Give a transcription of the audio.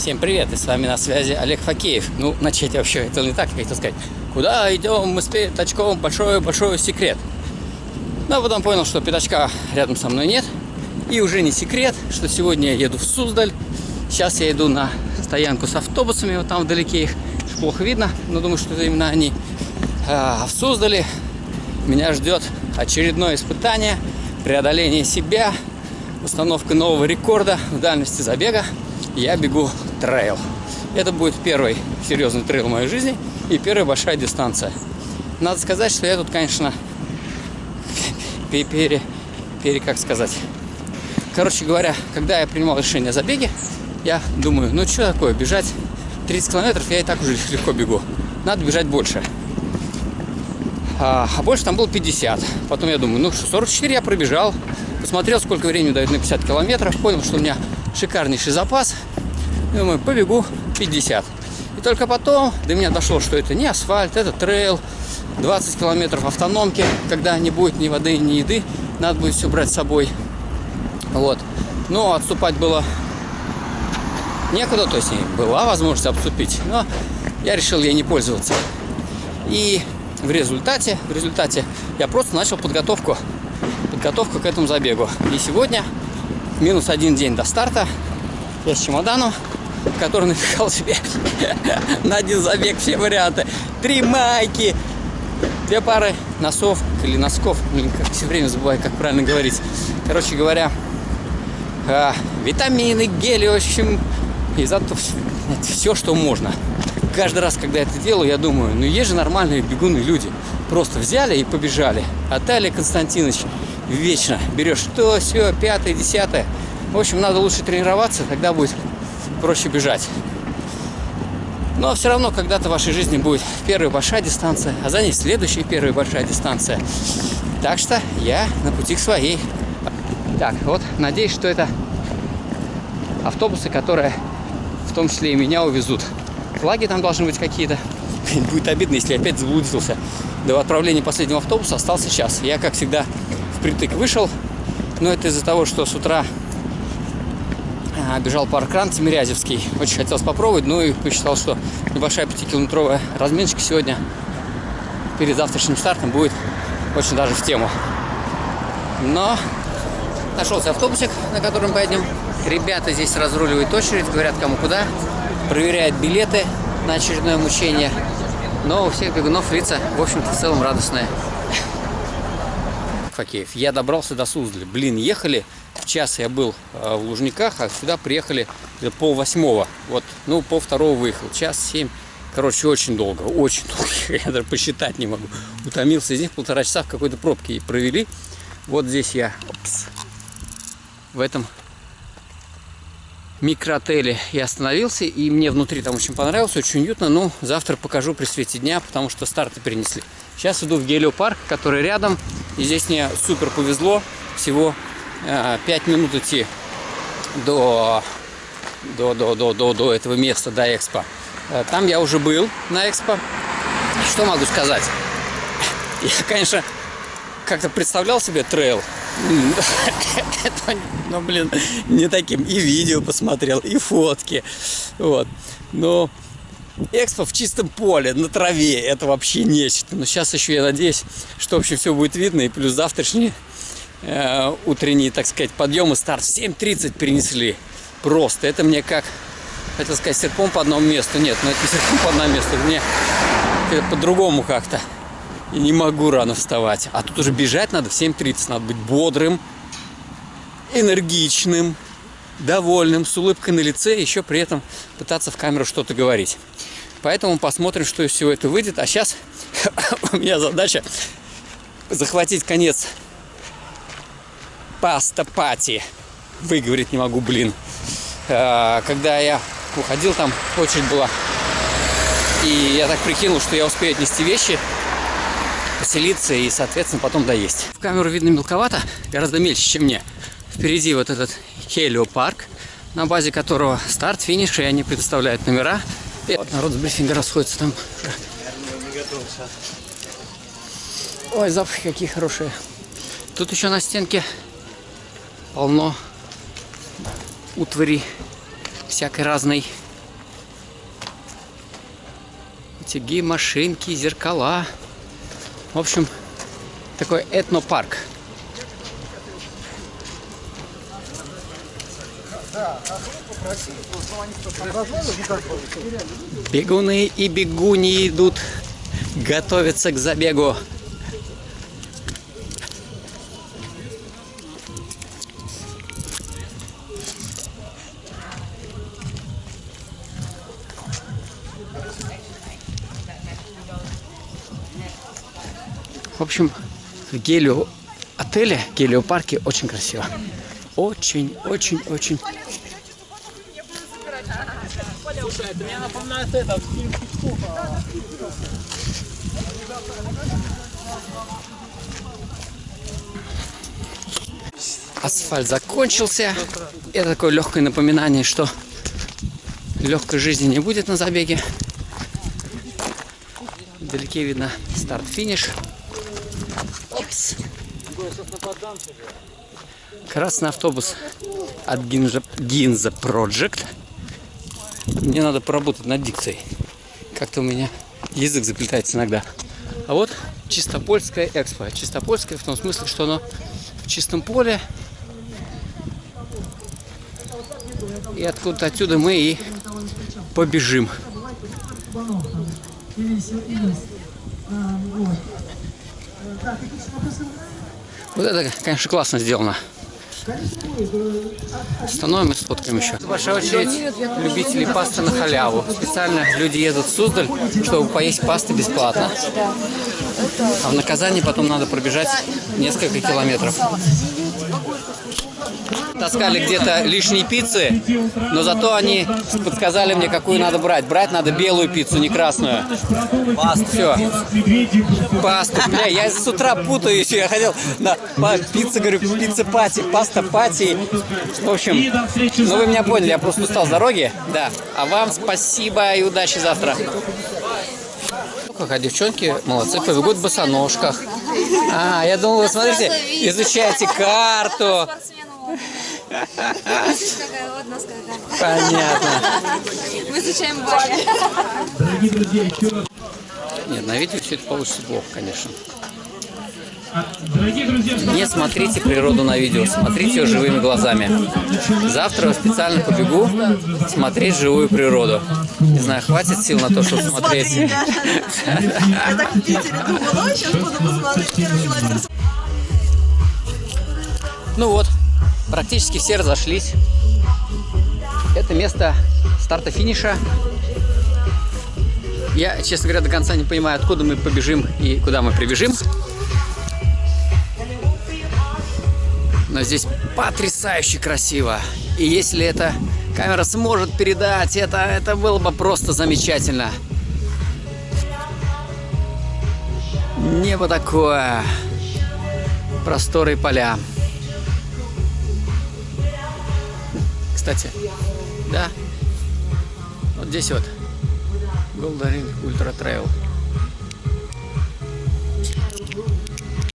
Всем привет, и с вами на связи Олег Факеев. Ну, начать вообще, это не так, я хотел сказать. Куда идем мы с пятачком? Большой-большой секрет. Ну, а потом понял, что пятачка рядом со мной нет. И уже не секрет, что сегодня я еду в Суздаль. Сейчас я иду на стоянку с автобусами, вот там вдалеке их плохо видно, но думаю, что это именно они. А в Суздале меня ждет очередное испытание, преодоление себя, установка нового рекорда в дальности забега. Я бегу трейл. Это будет первый серьезный трейл в моей жизни и первая большая дистанция. Надо сказать, что я тут, конечно, пере, пере, как сказать. Короче говоря, когда я принимал решение о забеге, я думаю, ну что такое, бежать 30 километров я и так уже легко бегу. Надо бежать больше. А, а больше там было 50. Потом я думаю, ну 44 я пробежал. Посмотрел, сколько времени дают на 50 километров. Понял, что у меня шикарнейший запас. Думаю, побегу 50. И только потом до меня дошло, что это не асфальт, это трейл. 20 километров автономки, когда не будет ни воды, ни еды. Надо будет все брать с собой. Вот. Но отступать было некуда, то есть была возможность обступить, но я решил ей не пользоваться. И в результате, в результате я просто начал подготовку, подготовку к этому забегу. И сегодня, минус один день до старта, я с чемоданом, который напихал себе на один забег все варианты. Три майки, две пары носов или носков, блин, как все время забываю, как правильно говорить. Короче говоря, а, витамины, гели, в общем, и зато все, что можно. Каждый раз, когда я это делаю, я думаю, ну есть же нормальные бегуны люди. Просто взяли и побежали. А Талия Константинович вечно берешь то, все, пятое, десятое. В общем, надо лучше тренироваться, тогда будет проще бежать. Но все равно когда-то в вашей жизни будет первая большая дистанция, а за ней следующая первая большая дистанция. Так что я на пути к своей. Так, вот, надеюсь, что это автобусы, которые в том числе и меня увезут. Флаги там должны быть какие-то. Будет обидно, если опять заблудился. До отправления последнего автобуса остался час. Я, как всегда, впритык вышел. Но это из-за того, что с утра бежал паркран Тимирязевский. Очень хотелось попробовать, ну и посчитал, что небольшая 5-километровая разминочка сегодня перед завтрашним стартом будет очень даже в тему. Но нашелся автобусик, на котором поедем Ребята здесь разруливают очередь, говорят кому куда, проверяют билеты на очередное мучение. Но у всех бегунов лица, в общем-то, в целом радостные. Факеев. Я добрался до Суздаля. Блин, ехали час я был э, в Лужниках, а сюда приехали пол восьмого. Вот, ну, пол второго выехал. Час семь. Короче, очень долго, очень долго. Я даже посчитать не могу. Утомился из них полтора часа в какой-то пробке и провели. Вот здесь я опс, в этом микроотеле я остановился, и мне внутри там очень понравилось, очень уютно. Ну, завтра покажу при свете дня, потому что старты перенесли. Сейчас иду в гелиопарк, который рядом, и здесь мне супер повезло. Всего э, 5 минут идти до, до, до, до, до, до этого места, до Экспо. Э, там я уже был на Экспо. Что могу сказать? Я, конечно, как-то представлял себе трейл, ну, блин, не таким. И видео посмотрел, и фотки. Вот. Но экспо в чистом поле, на траве, это вообще нечто. Но сейчас еще я надеюсь, что вообще все будет видно. И плюс завтрашний э, утренний, так сказать, подъем и старт в 7.30 перенесли. Просто. Это мне как, хотел сказать, серпом по одному месту. Нет, но ну, это не серпом по одному месту. Это мне по-другому как-то и не могу рано вставать. А тут уже бежать надо в 7.30, надо быть бодрым, энергичным, довольным, с улыбкой на лице, еще при этом пытаться в камеру что-то говорить. Поэтому посмотрим, что из всего этого выйдет. А сейчас у меня задача захватить конец паста пати. Выговорить не могу, блин. А, когда я уходил, там очередь была. И я так прикинул, что я успею отнести вещи поселиться и, соответственно, потом доесть. В камеру видно мелковато, гораздо мельче, чем мне. Впереди вот этот Хелио парк, на базе которого старт, финиш, и они предоставляют номера. И вот народ с брифинга расходится там. Ой, запахи какие хорошие. Тут еще на стенке полно утвари всякой разной. Утяги, машинки, зеркала. В общем, такой этнопарк. Бегуны и бегуни идут, готовятся к забегу. Общем, в Гелио отеле, Гелио парке очень красиво. Очень, очень, очень. Асфальт закончился. Это такое легкое напоминание, что легкой жизни не будет на забеге. Вдалеке видно старт-финиш. Красный автобус от Гинза, Гинза Project. Мне надо поработать над дикцией. Как-то у меня язык заплетается иногда. А вот Чистопольская экспо. Чистопольская в том смысле, что оно в чистом поле. И откуда-то отсюда мы и побежим. Вот это, конечно, классно сделано. Становим и сфоткаем еще. Ваша очередь любителей пасты на халяву. Специально люди едут в Суздаль, чтобы поесть пасты бесплатно. А в наказании потом надо пробежать несколько километров. Таскали где-то лишние пиццы, но зато они подсказали мне, какую надо брать. Брать надо белую пиццу, не красную. Пасту. Все. Пасту. Бля, я с утра путаюсь. Я хотел на пицца, говорю, пицца пати, паста пати. В общем, ну вы меня поняли, я просто устал с дороги. Да. А вам спасибо и удачи завтра. Как, а девчонки молодцы, побегут в босоножках. А, я думал, вы смотрите, изучаете карту. Понятно. Мы изучаем Ваня. Нет, на видео все это получится плохо, конечно. Дорогие друзья, Не смотрите природу на видео, смотрите ее живыми глазами. Завтра я специально побегу смотреть живую природу. Не знаю, хватит сил на то, чтобы смотреть. Я так в Питере думала, ой, сейчас буду посмотреть первый километр. Ну вот, практически все разошлись. Это место старта-финиша. Я, честно говоря, до конца не понимаю, откуда мы побежим и куда мы прибежим. Но здесь потрясающе красиво. И если эта камера сможет передать это, это было бы просто замечательно. Небо такое. Просторы и поля. Кстати, да, вот здесь вот Golden Ring Ultra Trail.